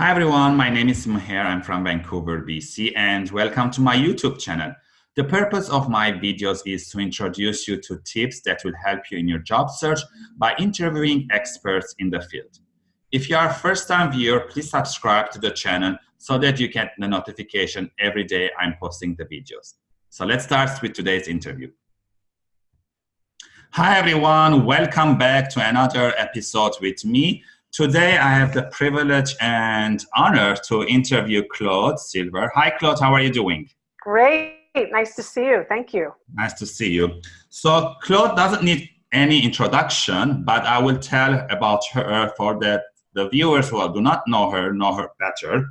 Hi everyone, my name is Maher, I'm from Vancouver, BC, and welcome to my YouTube channel. The purpose of my videos is to introduce you to tips that will help you in your job search by interviewing experts in the field. If you are a first-time viewer, please subscribe to the channel so that you get the notification every day I'm posting the videos. So let's start with today's interview. Hi everyone, welcome back to another episode with me. Today, I have the privilege and honor to interview Claude Silver. Hi, Claude, how are you doing? Great, nice to see you. Thank you. Nice to see you. So, Claude doesn't need any introduction, but I will tell about her for the, the viewers who do not know her, know her better.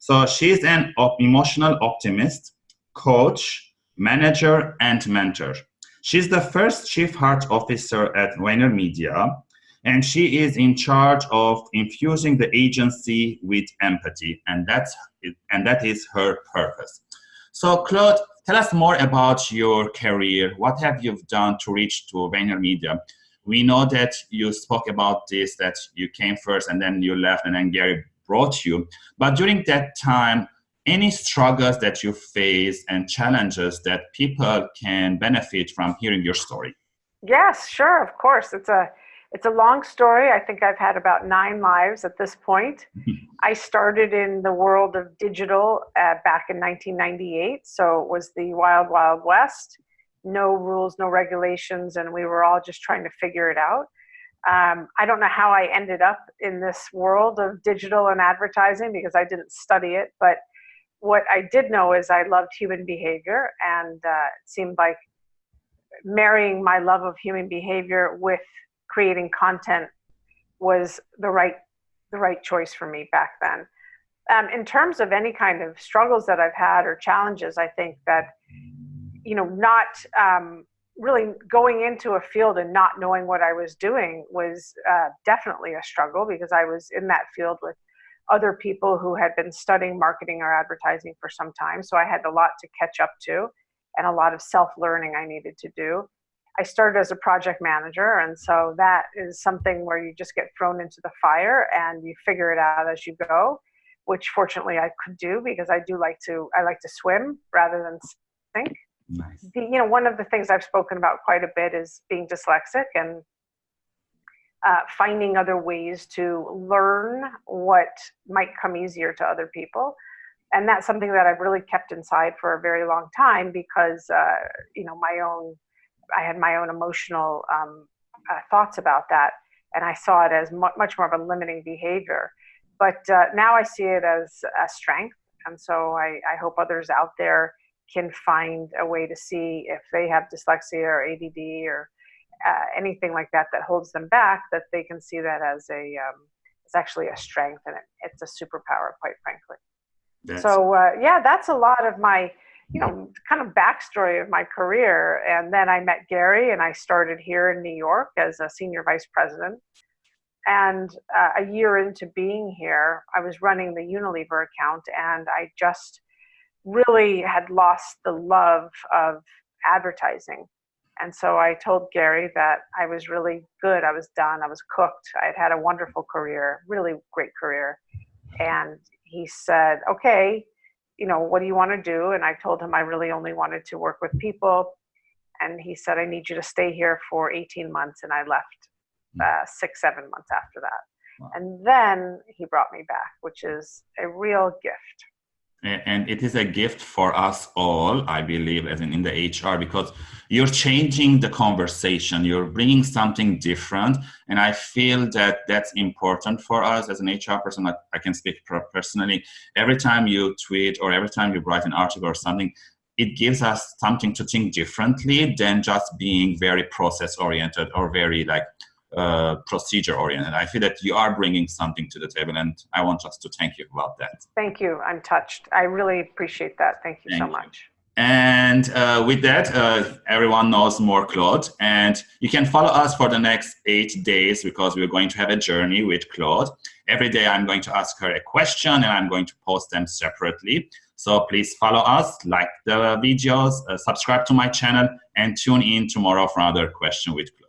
So, she's an emotional optimist, coach, manager, and mentor. She's the first chief heart officer at VaynerMedia and she is in charge of infusing the agency with empathy and that's and that is her purpose. So claude tell us more about your career. What have you done to reach to VaynerMedia we know that you spoke about this that you came first and then you left and then gary brought you. But during that time any struggles that you face and challenges that people can benefit from hearing your story? Yes sure of course. It's a it's a long story. I think I've had about nine lives at this point. I started in the world of digital uh, back in 1998, so it was the wild, wild west. No rules, no regulations, and we were all just trying to figure it out. Um, I don't know how I ended up in this world of digital and advertising because I didn't study it, but what I did know is I loved human behavior, and uh, it seemed like marrying my love of human behavior with creating content was the right the right choice for me back then. Um, in terms of any kind of struggles that I've had or challenges, I think that you know not um, really going into a field and not knowing what I was doing was uh, definitely a struggle because I was in that field with other people who had been studying marketing or advertising for some time. So I had a lot to catch up to and a lot of self learning I needed to do. I started as a project manager, and so that is something where you just get thrown into the fire and you figure it out as you go, which fortunately I could do because I do like to I like to swim rather than think. Nice. The, you know, one of the things I've spoken about quite a bit is being dyslexic and uh, finding other ways to learn what might come easier to other people and that's something that I've really kept inside for a very long time because uh, you know my own I had my own emotional um, uh, thoughts about that, and I saw it as mu- much more of a limiting behavior. But uh, now I see it as a strength, and so I, I hope others out there can find a way to see if they have dyslexia or ADD or uh, anything like that that holds them back, that they can see that as a um, it's actually a strength and it, it's a superpower, quite frankly. That's so uh, yeah, that's a lot of my you know, kind of backstory of my career. And then I met Gary and I started here in New York as a senior vice president. And uh, a year into being here, I was running the Unilever account and I just really had lost the love of advertising. And so I told Gary that I was really good. I was done. I was cooked. I had had a wonderful career, really great career. And he said, okay, you know, what do you want to do? And I told him I really only wanted to work with people. And he said, I need you to stay here for 18 months. And I left hmm. uh, six, seven months after that. Wow. And then he brought me back, which is a real gift and it is a gift for us all i believe as in, in the hr because you're changing the conversation. You're bringing something different. And i feel that that's important for us as an hr person. I, I can speak personally. Every time you tweet or every time you write an article or something it gives us something to think differently than just being very process oriented or very like uh, procedure oriented. I feel that you are bringing something to the table, and I want just to thank you about that. Thank you. I'm touched. I really appreciate that. Thank you thank so you. much. And uh, with that, uh, everyone knows more Claude. And you can follow us for the next eight days because we're going to have a journey with Claude. Every day I'm going to ask her a question and I'm going to post them separately. So please follow us, like the videos, uh, subscribe to my channel, and tune in tomorrow for another question with Claude.